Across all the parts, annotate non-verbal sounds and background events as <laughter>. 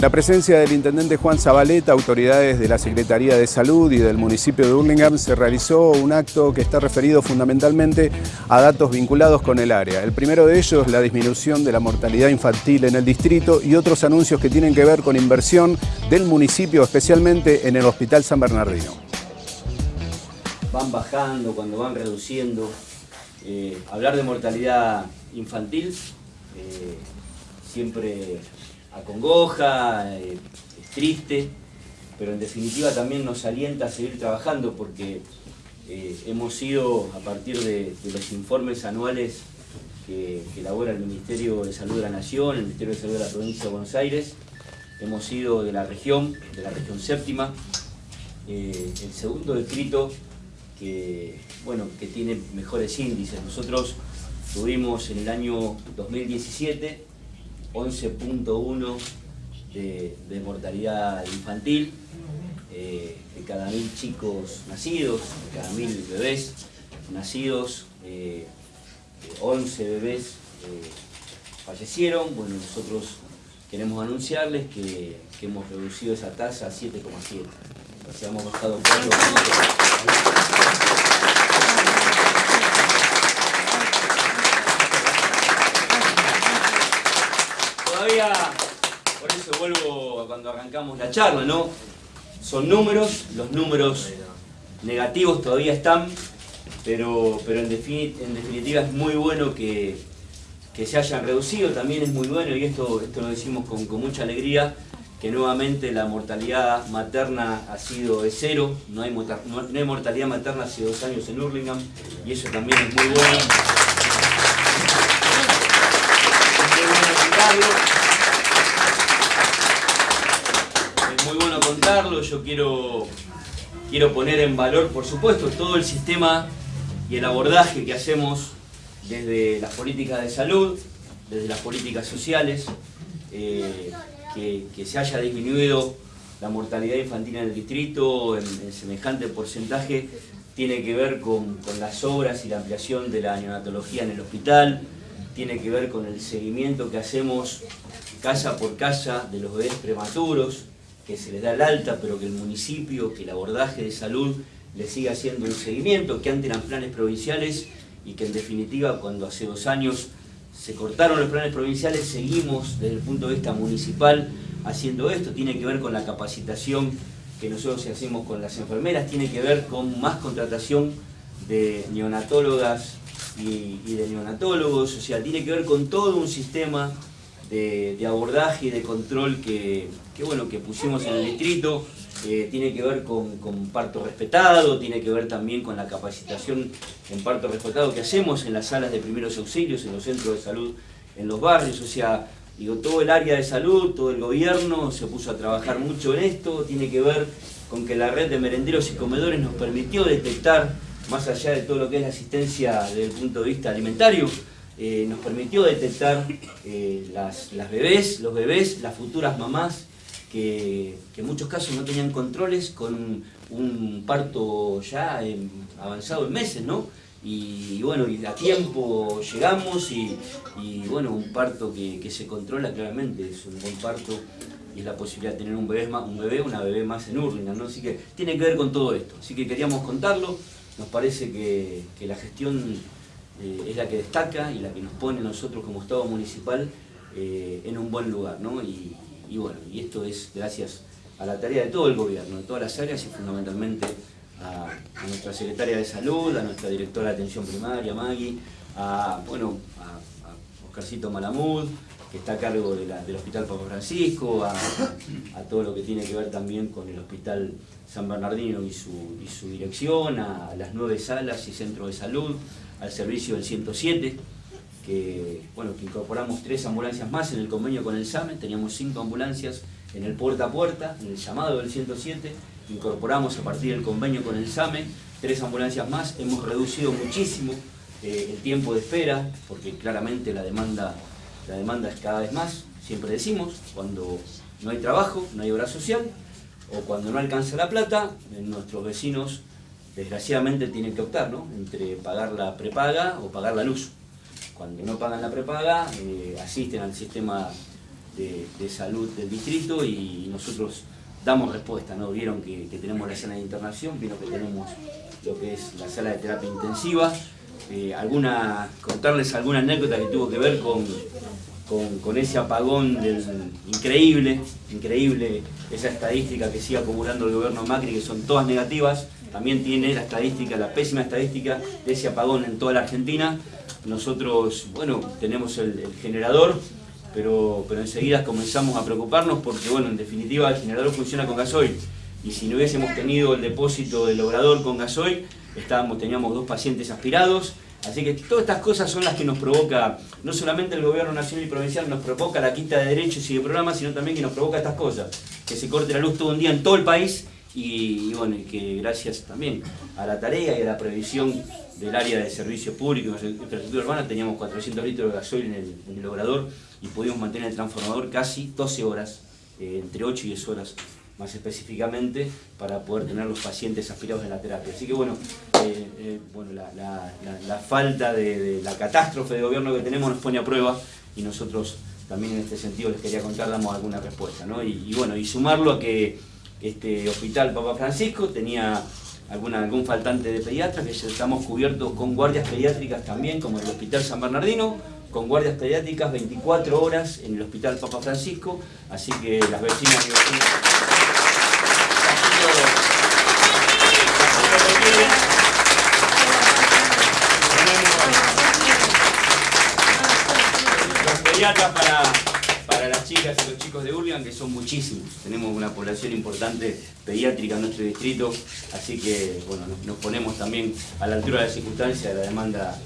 La presencia del intendente Juan Zabaleta, autoridades de la Secretaría de Salud y del municipio de Hurlingham, se realizó un acto que está referido fundamentalmente a datos vinculados con el área. El primero de ellos, la disminución de la mortalidad infantil en el distrito y otros anuncios que tienen que ver con inversión del municipio, especialmente en el Hospital San Bernardino. Van bajando, cuando van reduciendo. Eh, hablar de mortalidad infantil eh, siempre acongoja, eh, es triste, pero en definitiva también nos alienta a seguir trabajando porque eh, hemos ido, a partir de, los informes anuales que, elabora el Ministerio de Salud de la Nación, el Ministerio de Salud de la Provincia de Buenos Aires, hemos ido de la región, de la región séptima, eh, el segundo distrito que, bueno, que tiene mejores índices. Nosotros tuvimos en el año 2017 11.1 de, de, mortalidad infantil, eh, de cada mil chicos nacidos, de cada mil bebés nacidos, eh, 11 bebés eh, fallecieron. Bueno, nosotros queremos anunciarles que, hemos reducido esa tasa a 7,7. O sea, hemos bajado 4 todavía, por eso vuelvo a cuando arrancamos la charla, ¿no? Son números, los números negativos todavía están, pero, pero en, definitiva, es muy bueno que, que, se hayan reducido, también es muy bueno, y esto, esto lo decimos con, con mucha alegría, que nuevamente la mortalidad materna ha sido de cero, no hay, no hay mortalidad materna hace dos años en Hurlingham, y eso también es muy bueno. Es muy bueno contarlo, yo quiero, quiero poner en valor, por supuesto, todo el sistema y el abordaje que hacemos desde las políticas de salud, desde las políticas sociales, eh, que, se haya disminuido la mortalidad infantil en el distrito en, semejante porcentaje, tiene que ver con las obras y la ampliación de la neonatología en el hospital, tiene que ver con el seguimiento que hacemos casa por casa de los bebés prematuros, que se les da el alta, pero que el municipio, que el abordaje de salud les siga haciendo un seguimiento, que antes eran planes provinciales y que en definitiva cuando hace dos años se cortaron los planes provinciales, seguimos desde el punto de vista municipal haciendo esto, tiene que ver con la capacitación que nosotros hacemos con las enfermeras, tiene que ver con más contratación de neonatólogas y, y de neonatólogos, o sea, tiene que ver con todo un sistema de, abordaje y de control que, que, bueno, que pusimos en el distrito, eh, tiene que ver con, con, parto respetado, tiene que ver también con la capacitación en parto respetado que hacemos en las salas de primeros auxilios, en los centros de salud, en los barrios, o sea, digo, todo el área de salud, todo el gobierno se puso a trabajar mucho en esto, tiene que ver con que la red de merenderos y comedores nos permitió detectar, más allá de todo lo que es la asistencia desde el punto de vista alimentario, eh, nos permitió detectar eh, las, bebés, los bebés, las futuras mamás, que, en muchos casos no tenían controles con un parto ya avanzado en meses, ¿no? Y, bueno, a tiempo llegamos y, bueno, un parto que, se controla claramente, es un buen parto y es la posibilidad de tener un bebé, un bebé una bebé más en Hurlingham, ¿no? Así que tiene que ver con todo esto, así que queríamos contarlo, nos parece que la gestión eh, es la que destaca y la que nos pone nosotros como Estado municipal eh, en un buen lugar, ¿no? Y, bueno, y esto es gracias a la tarea de todo el gobierno, de todas las áreas y fundamentalmente a, nuestra secretaria de salud, a nuestra directora de atención primaria, Maggie, a, bueno, a Oscarcito Malamud, que está a cargo del Hospital Papa Francisco, a, todo lo que tiene que ver también con el Hospital San Bernardino y su, dirección, a las nueve salas y centros de salud, al servicio del 107, que, bueno, que incorporamos tres ambulancias más en el convenio con el SAME, teníamos cinco ambulancias en el puerta a puerta, en el llamado del 107, incorporamos a partir del convenio con el SAME tres ambulancias más, hemos reducido muchísimo eh, el tiempo de espera, porque claramente la demanda, la demanda es cada vez más, siempre decimos, cuando no hay trabajo, no hay obra social, o cuando no alcanza la plata, nuestros vecinos desgraciadamente tienen que optar ¿no? entre pagar la prepaga o pagar la luz. Cuando no pagan la prepaga, eh, asisten al sistema de, salud del distrito y nosotros damos respuesta, ¿no? Vieron que, tenemos la sala de internación, vieron que tenemos lo que es la sala de terapia intensiva, eh, contarles alguna anécdota que tuvo que ver con, con, ese apagón increíble, increíble esa estadística que sigue acumulando el gobierno Macri, que son todas negativas, también tiene la estadística, la pésima estadística de ese apagón en toda la Argentina. Nosotros, bueno, tenemos el, generador, pero, pero enseguida comenzamos a preocuparnos porque, bueno, en definitiva el generador funciona con gasoil. Y si no hubiésemos tenido el depósito del obrador con gasoil, estábamos, teníamos dos pacientes aspirados, Así que todas estas cosas son las que nos provoca, no solamente el gobierno nacional y provincial nos provoca la quita de derechos y de programas, sino también que nos provoca estas cosas, que se corte la luz todo un día en todo el país y, bueno, que gracias también a la tarea y a la previsión del área de servicios públicos y infraestructura urbana teníamos 400 litros de gasoil en el, en logrador y pudimos mantener el transformador casi 12 horas, eh, entre 8 y 10 horas más específicamente para poder tener los pacientes aspirados en la terapia. Así que bueno, eh, eh, bueno la, falta de, la catástrofe de gobierno que tenemos nos pone a prueba y nosotros también en este sentido les quería contar, damos alguna respuesta. ¿no? Y, bueno, y sumarlo a que este hospital Papa Francisco tenía alguna, algún faltante de pediatras, que estamos cubiertos con guardias pediátricas también, como el Hospital San Bernardino, con guardias pediátricas 24 horas en el Hospital Papa Francisco, así que las vecinas y vecinos... Los pediatras para, para las chicas y los chicos de Urlian, que son muchísimos. Tenemos una población importante pediátrica en nuestro distrito, así que bueno, nos, ponemos también a la altura de la circunstancia de la demanda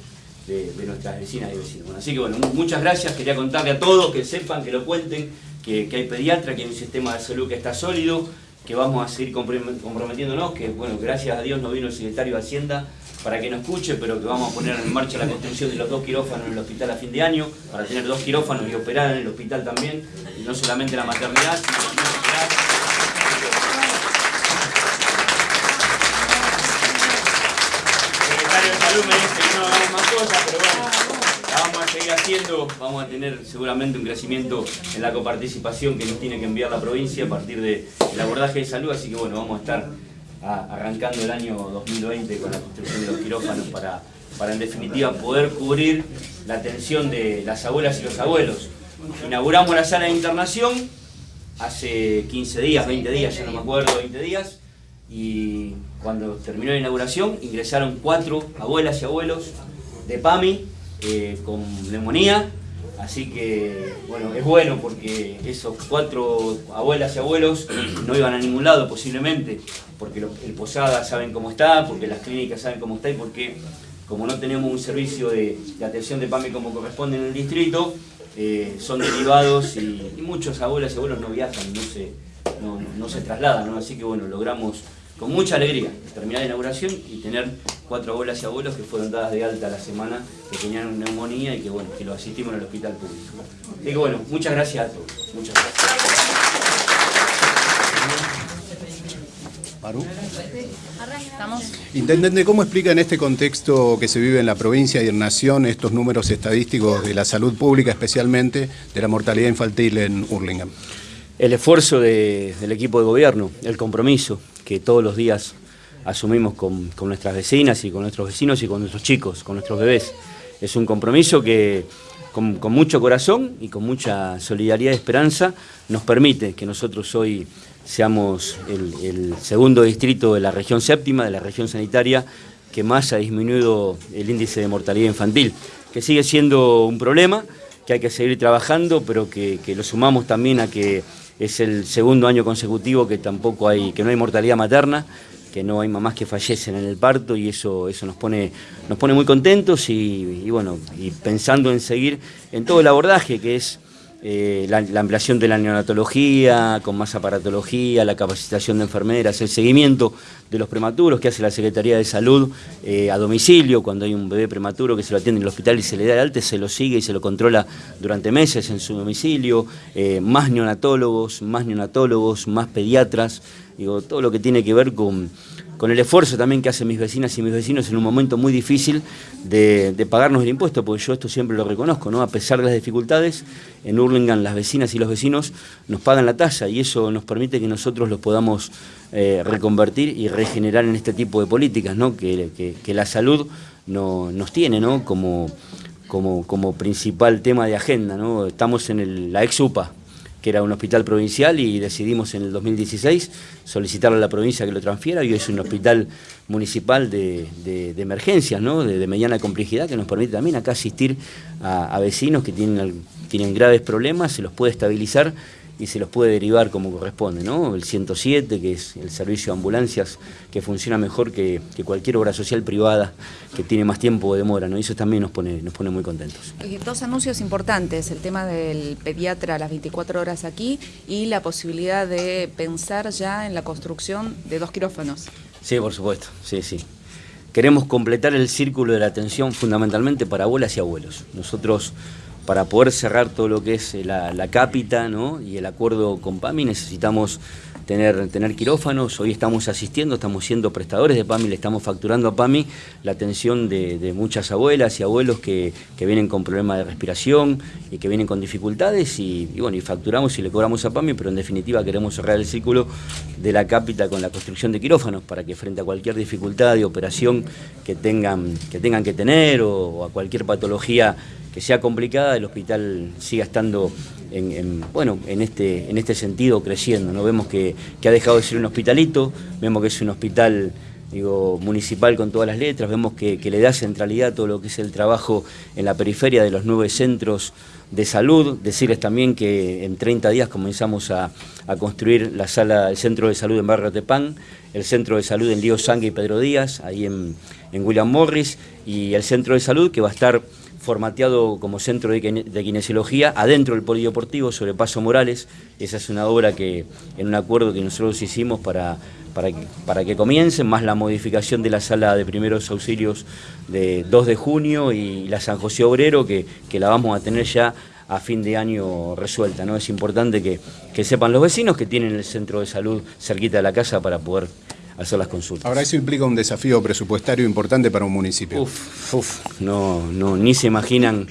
de, nuestras vecinas y vecinos. así que bueno, muchas gracias, quería contarle a todos que sepan, que lo cuenten, que, que hay pediatra, que hay un sistema de salud que está sólido, que vamos a seguir comprometiéndonos, que bueno, gracias a Dios nos vino el secretario de Hacienda para que nos escuche, pero que vamos a poner en marcha la construcción de los dos quirófanos en el hospital a fin de año, para tener dos quirófanos y operar en el hospital también, y no solamente la maternidad, sino operar. El secretario de Salud me dice pero bueno vamos a seguir haciendo, vamos a tener seguramente un crecimiento en la coparticipación que nos tiene que enviar la provincia a partir del abordaje de salud, así que bueno, vamos a estar arrancando el año 2020 con la construcción de los quirófanos para, para en definitiva poder cubrir la atención de las abuelas y los abuelos. Inauguramos la sala de internación hace 15 días, 20 días, ya no me acuerdo, 20 días, y cuando terminó la inauguración ingresaron cuatro abuelas y abuelos de PAMI eh, con neumonía, así que bueno, es bueno porque esos cuatro abuelas y abuelos <clears throat> no iban a ningún lado posiblemente, porque el Posada saben cómo está, porque las clínicas saben cómo está y porque como no tenemos un servicio de, atención de PAMI como corresponde en el distrito, eh, son derivados y, muchos abuelas y abuelos no viajan, no se, no, se trasladan, así que bueno, logramos con mucha alegría terminar la inauguración y tener cuatro abuelas y abuelos que fueron dadas de alta la semana, que tenían neumonía y que bueno, que lo asistimos en el hospital público. Así que bueno, muchas gracias a todos. Muchas gracias. Intendente, ¿cómo explica en este contexto que se vive en la provincia y en Nación estos números estadísticos de la salud pública, especialmente de la mortalidad infantil en Hurlingham? El esfuerzo del equipo de gobierno, el compromiso, que todos los días asumimos con, nuestras vecinas y con nuestros vecinos y con nuestros chicos, con nuestros bebés. Es un compromiso que con, mucho corazón y con mucha solidaridad y esperanza nos permite que nosotros hoy seamos el, segundo distrito de la región séptima, de la región sanitaria, que más ha disminuido el índice de mortalidad infantil, que sigue siendo un problema, que hay que seguir trabajando, pero que lo sumamos también a que es el segundo año consecutivo que tampoco hay, que no hay mortalidad materna, que no hay mamás que fallecen en el parto y eso, eso nos, pone, nos pone muy contentos y, bueno, y pensando en seguir en todo el abordaje que es eh, la, ampliación de la neonatología, con más aparatología, la capacitación de enfermeras, el seguimiento de los prematuros que hace la Secretaría de Salud eh, a domicilio, cuando hay un bebé prematuro que se lo atiende en el hospital y se le da el alta, se lo sigue y se lo controla durante meses en su domicilio, eh, más neonatólogos, más neonatólogos, más pediatras, digo, todo lo que tiene que ver con con el esfuerzo también que hacen mis vecinas y mis vecinos en un momento muy difícil de, pagarnos el impuesto, porque yo esto siempre lo reconozco, ¿no? A pesar de las dificultades, en Hurlingham las vecinas y los vecinos nos pagan la tasa y eso nos permite que nosotros los podamos eh, reconvertir y regenerar en este tipo de políticas, ¿no? Que, la salud no, nos tiene, ¿no? Como, como, como principal tema de agenda, ¿no? Estamos en la ex-UPA, que era un hospital provincial y decidimos en el 2016 solicitarle a la provincia que lo transfiera y es un hospital municipal de, emergencias, ¿no? de, mediana complejidad que nos permite también acá asistir a, a vecinos que tienen, tienen graves problemas, se los puede estabilizar y se los puede derivar como corresponde, ¿no? El 107, que es el servicio de ambulancias que funciona mejor que, cualquier obra social privada que tiene más tiempo de demora, ¿no? Y eso también nos pone, nos pone muy contentos. Eh, dos anuncios importantes, el tema del pediatra a las 24 horas aquí y la posibilidad de pensar ya en la construcción de dos quirófanos. Sí, por supuesto, sí, sí. Queremos completar el círculo de la atención fundamentalmente para abuelas y abuelos. Nosotros para poder cerrar todo lo que es la, la cápita ¿no? y el acuerdo con PAMI necesitamos tener, tener quirófanos, hoy estamos asistiendo, estamos siendo prestadores de PAMI, le estamos facturando a PAMI la atención de, muchas abuelas y abuelos que, vienen con problemas de respiración y que vienen con dificultades y, bueno, y facturamos y le cobramos a PAMI, pero en definitiva queremos cerrar el círculo de la cápita con la construcción de quirófanos para que frente a cualquier dificultad de operación que tengan que, tengan que tener o a cualquier patología que sea complicada, el hospital siga estando en, bueno, en, este, en este sentido creciendo. ¿no? Vemos que, ha dejado de ser un hospitalito, vemos que es un hospital digo, municipal con todas las letras, vemos que, le da centralidad a todo lo que es el trabajo en la periferia de los nueve centros de salud. Decirles también que en 30 días comenzamos a, construir la sala, el centro de salud en Barrio Tepán, el centro de salud en Lío Sangue y Pedro Díaz, ahí en, en William Morris, y el centro de salud que va a estar formateado como centro de, kinesiología adentro del polideportivo sobre Paso Morales. Esa es una obra que en un acuerdo que nosotros hicimos para, para, que, para que comiencen, más la modificación de la sala de primeros auxilios de 2 de junio y la San José Obrero, que, que la vamos a tener ya a fin de año resuelta. ¿no? Es importante que, que sepan los vecinos que tienen el centro de salud cerquita de la casa para poder hacer las consultas. Ahora eso implica un desafío presupuestario importante para un municipio. Uf, uf, no, no, ni se imaginan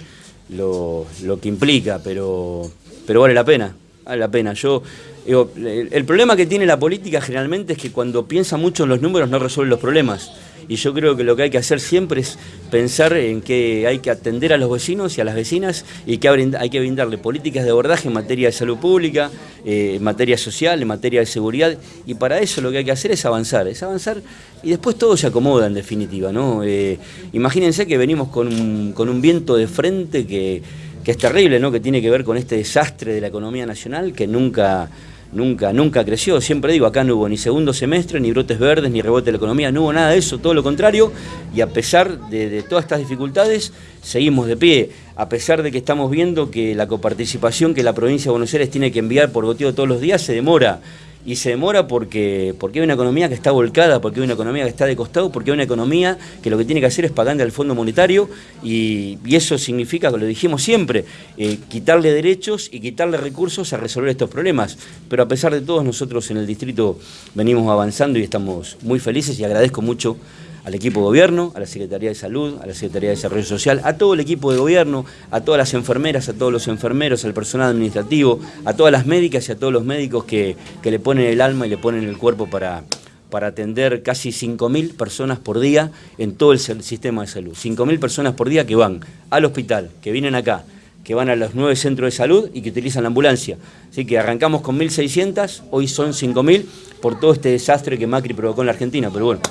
lo, que implica, pero, pero vale la pena, vale la pena. Yo el problema que tiene la política generalmente es que cuando piensa mucho en los números no resuelve los problemas y yo creo que lo que hay que hacer siempre es pensar en que hay que atender a los vecinos y a las vecinas y que hay que brindarle políticas de abordaje en materia de salud pública, eh, en materia social, en materia de seguridad y para eso lo que hay que hacer es avanzar, es avanzar y después todo se acomoda en definitiva. ¿no? Eh, imagínense que venimos con un, con un viento de frente que, que es terrible, ¿no? que tiene que ver con este desastre de la economía nacional que nunca nunca, nunca creció. Siempre digo, acá no hubo ni segundo semestre, ni brotes verdes, ni rebote de la economía, no hubo nada de eso, todo lo contrario. Y a pesar de, todas estas dificultades, seguimos de pie. A pesar de que estamos viendo que la coparticipación que la provincia de Buenos Aires tiene que enviar por goteo todos los días se demora y se demora porque, porque hay una economía que está volcada, porque hay una economía que está de costado, porque hay una economía que lo que tiene que hacer es pagarle al Fondo Monetario y, eso significa, lo dijimos siempre, eh, quitarle derechos y quitarle recursos a resolver estos problemas. Pero a pesar de todo, nosotros en el distrito venimos avanzando y estamos muy felices y agradezco mucho al equipo de gobierno, a la Secretaría de Salud, a la Secretaría de Desarrollo Social, a todo el equipo de gobierno, a todas las enfermeras, a todos los enfermeros, al personal administrativo, a todas las médicas y a todos los médicos que, le ponen el alma y le ponen el cuerpo para, para atender casi 5.000 personas por día en todo el sistema de salud. 5.000 personas por día que van al hospital, que vienen acá, que van a los nueve centros de salud y que utilizan la ambulancia. Así que arrancamos con 1.600, hoy son 5.000 por todo este desastre que Macri provocó en la Argentina. Pero bueno,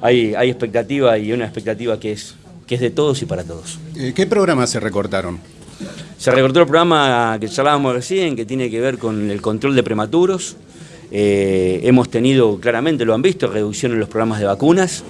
hay, expectativa y una expectativa que es, que es de todos y para todos. Eh, ¿Qué programas se recortaron? Se recortó el programa que charlábamos recién, que tiene que ver con el control de prematuros. Eh, hemos tenido, claramente lo han visto, reducción en los programas de vacunas.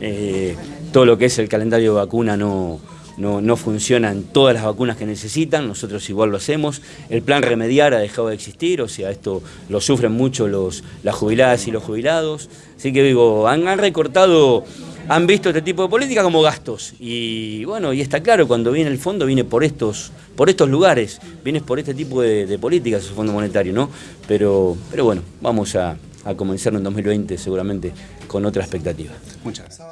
Eh, todo lo que es el calendario de vacuna no, no, no funcionan todas las vacunas que necesitan, nosotros igual lo hacemos. El plan remediar ha dejado de existir, o sea, esto lo sufren mucho los, las jubiladas y los jubilados. Así que digo, han, recortado, han visto este tipo de política como gastos. Y bueno, y está claro, cuando viene el fondo viene por estos, por estos lugares, viene por este tipo de, de políticas el Fondo Monetario, ¿no? Pero, pero bueno, vamos a, a comenzar en 2020 seguramente con otra expectativa. Muchas gracias.